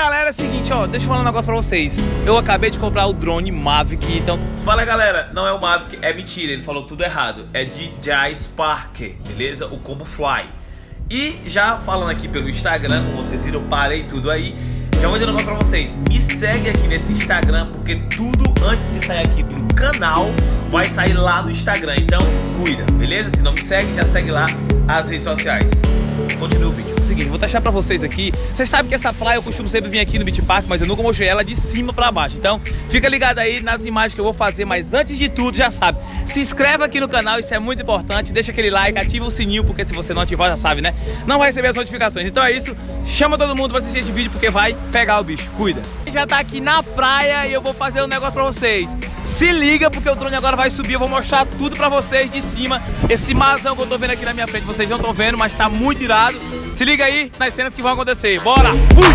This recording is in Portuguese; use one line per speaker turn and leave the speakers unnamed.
galera, é o seguinte, ó, deixa eu falar um negócio pra vocês. Eu acabei de comprar o drone Mavic, então. Fala galera, não é o Mavic, é mentira, ele falou tudo errado. É DJI Spark, beleza? O Combo Fly. E já falando aqui pelo Instagram, como vocês viram, parei tudo aí. Já vou dizer um negócio pra vocês. Me segue aqui nesse Instagram, porque tudo antes de sair aqui no canal vai sair lá no Instagram. Então, cuida, beleza? Se não me segue, já segue lá as redes sociais. Continua o vídeo. Seguinte, vou testar pra vocês aqui. Vocês sabem que essa praia eu costumo sempre vir aqui no Beach Park, mas eu nunca mostrei ela de cima pra baixo. Então, fica ligado aí nas imagens que eu vou fazer. Mas antes de tudo, já sabe, se inscreve aqui no canal, isso é muito importante. Deixa aquele like, ativa o sininho, porque se você não ativar, já sabe, né? Não vai receber as notificações. Então é isso. Chama todo mundo pra assistir esse vídeo, porque vai pegar o bicho. Cuida. Já tá aqui na praia e eu vou fazer um negócio pra vocês. Se liga, porque o drone agora vai subir. Eu vou mostrar tudo pra vocês de cima. Esse mazão que eu tô vendo aqui na minha frente, vocês não estão vendo, mas tá muito irado. Se liga aí nas cenas que vão acontecer. Bora! Fui!